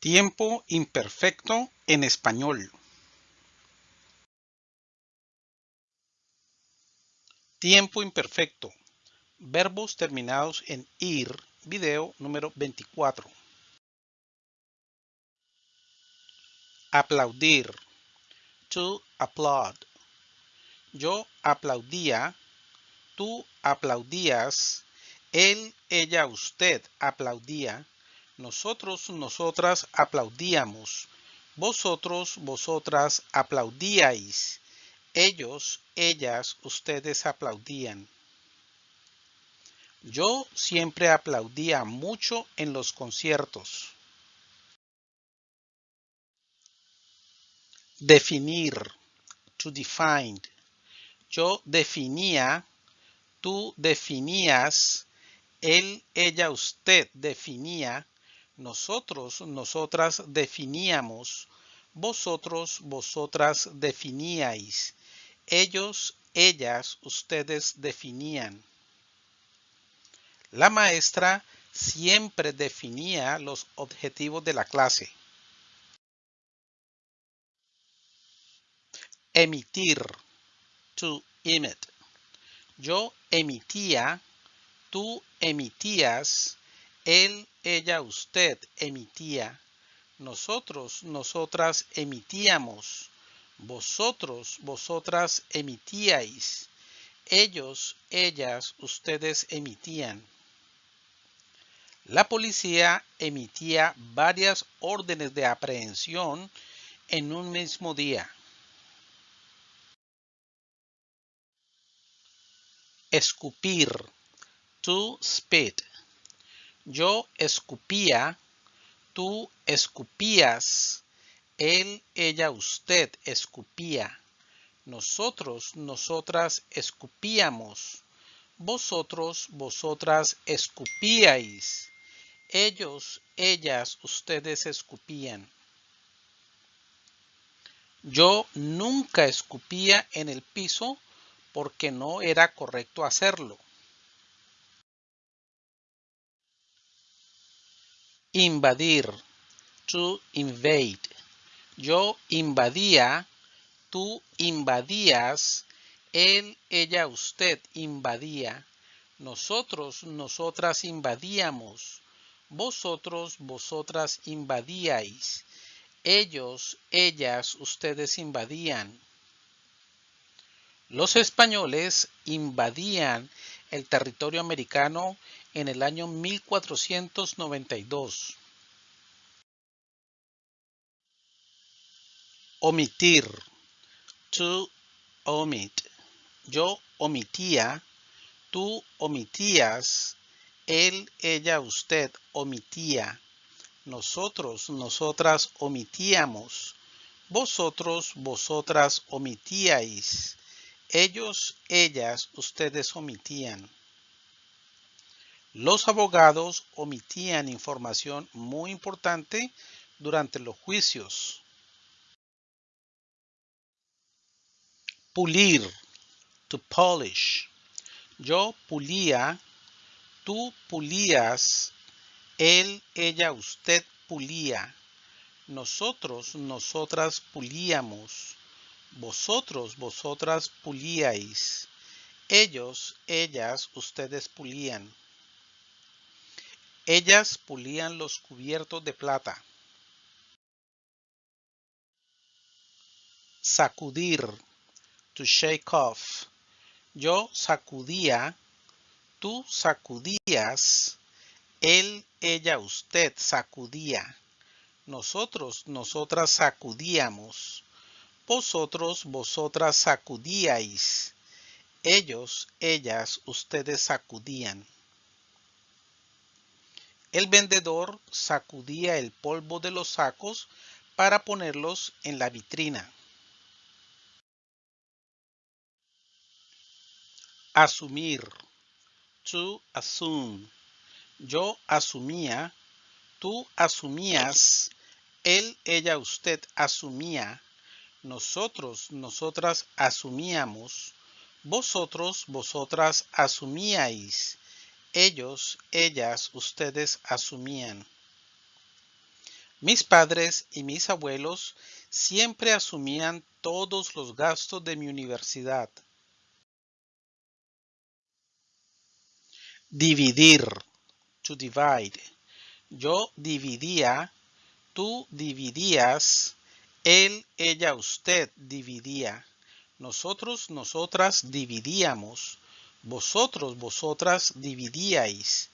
Tiempo imperfecto en español. Tiempo imperfecto. Verbos terminados en ir. Video número 24. Aplaudir. To applaud. Yo aplaudía. Tú aplaudías. Él, ella, usted aplaudía nosotros, nosotras aplaudíamos. Vosotros, vosotras aplaudíais. Ellos, ellas, ustedes aplaudían. Yo siempre aplaudía mucho en los conciertos. Definir. To define. Yo definía. Tú definías. Él, ella, usted definía nosotros, nosotras definíamos, vosotros, vosotras definíais, ellos, ellas, ustedes definían. La maestra siempre definía los objetivos de la clase. Emitir. To emit. Yo emitía, tú emitías, él, ella, usted emitía. Nosotros, nosotras emitíamos. Vosotros, vosotras emitíais. Ellos, ellas, ustedes emitían. La policía emitía varias órdenes de aprehensión en un mismo día. Escupir. To spit. Yo escupía, tú escupías, él, ella, usted escupía. Nosotros, nosotras escupíamos. Vosotros, vosotras escupíais. Ellos, ellas, ustedes escupían. Yo nunca escupía en el piso porque no era correcto hacerlo. Invadir. To invade. Yo invadía. Tú invadías. Él, ella, usted invadía. Nosotros, nosotras invadíamos. Vosotros, vosotras invadíais. Ellos, ellas, ustedes invadían. Los españoles invadían el territorio americano en el año 1492. Omitir. To omit. Yo omitía. Tú omitías. Él, ella, usted omitía. Nosotros, nosotras omitíamos. Vosotros, vosotras omitíais. Ellos, ellas, ustedes omitían. Los abogados omitían información muy importante durante los juicios. Pulir, to polish. Yo pulía, tú pulías, él, ella, usted pulía. Nosotros, nosotras pulíamos. Vosotros, vosotras pulíais. Ellos, ellas, ustedes pulían. Ellas pulían los cubiertos de plata. Sacudir. To shake off. Yo sacudía. Tú sacudías. Él, ella, usted sacudía. Nosotros, nosotras sacudíamos. Vosotros, vosotras sacudíais. Ellos, ellas, ustedes sacudían. El vendedor sacudía el polvo de los sacos para ponerlos en la vitrina. Asumir. To assume. Yo asumía. Tú asumías. Él, ella, usted asumía. Nosotros, nosotras asumíamos. Vosotros, vosotras asumíais ellos, ellas, ustedes asumían. Mis padres y mis abuelos siempre asumían todos los gastos de mi universidad. Dividir. To divide. Yo dividía, tú dividías, él, ella, usted dividía. Nosotros, nosotras dividíamos. Vosotros, vosotras dividíais.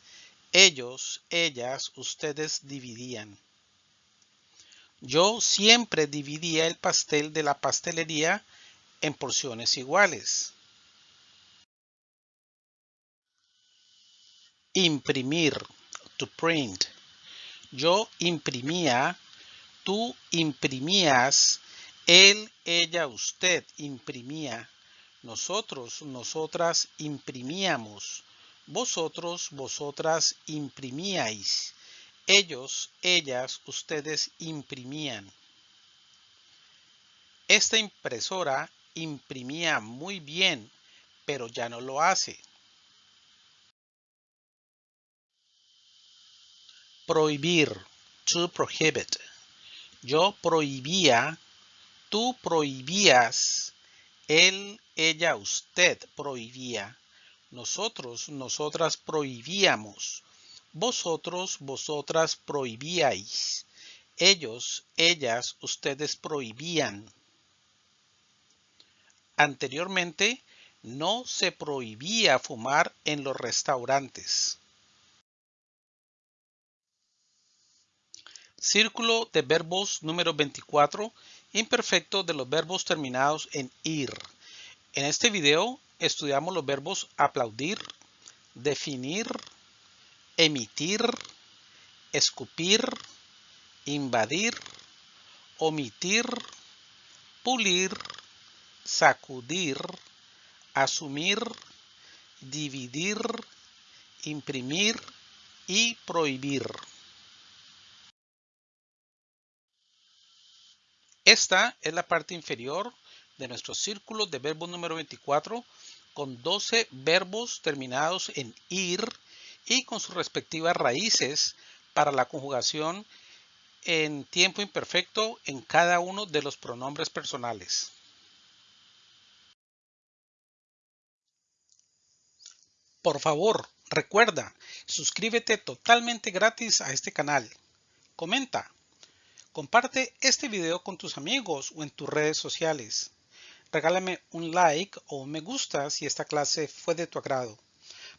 Ellos, ellas, ustedes dividían. Yo siempre dividía el pastel de la pastelería en porciones iguales. Imprimir, to print. Yo imprimía, tú imprimías, él, ella, usted imprimía. Nosotros, nosotras imprimíamos. Vosotros, vosotras imprimíais. Ellos, ellas, ustedes imprimían. Esta impresora imprimía muy bien, pero ya no lo hace. Prohibir. To prohibit. Yo prohibía, tú prohibías, él, ella, usted prohibía. Nosotros, nosotras prohibíamos. Vosotros, vosotras prohibíais. Ellos, ellas, ustedes prohibían. Anteriormente, no se prohibía fumar en los restaurantes. Círculo de verbos número 24, imperfecto de los verbos terminados en ir. En este video estudiamos los verbos aplaudir, definir, emitir, escupir, invadir, omitir, pulir, sacudir, asumir, dividir, imprimir y prohibir. Esta es la parte inferior de nuestro círculo de verbos número 24 con 12 verbos terminados en ir y con sus respectivas raíces para la conjugación en tiempo imperfecto en cada uno de los pronombres personales. Por favor, recuerda, suscríbete totalmente gratis a este canal. Comenta, Comparte este video con tus amigos o en tus redes sociales. Regálame un like o un me gusta si esta clase fue de tu agrado.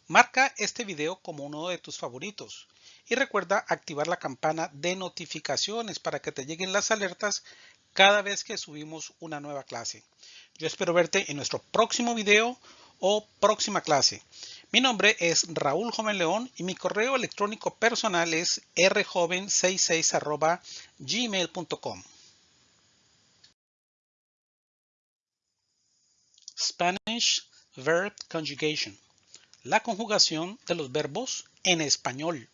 Marca este video como uno de tus favoritos y recuerda activar la campana de notificaciones para que te lleguen las alertas cada vez que subimos una nueva clase. Yo espero verte en nuestro próximo video o próxima clase. Mi nombre es Raúl Joven León y mi correo electrónico personal es rjoven66 gmail.com. Spanish Verb Conjugation. La conjugación de los verbos en español.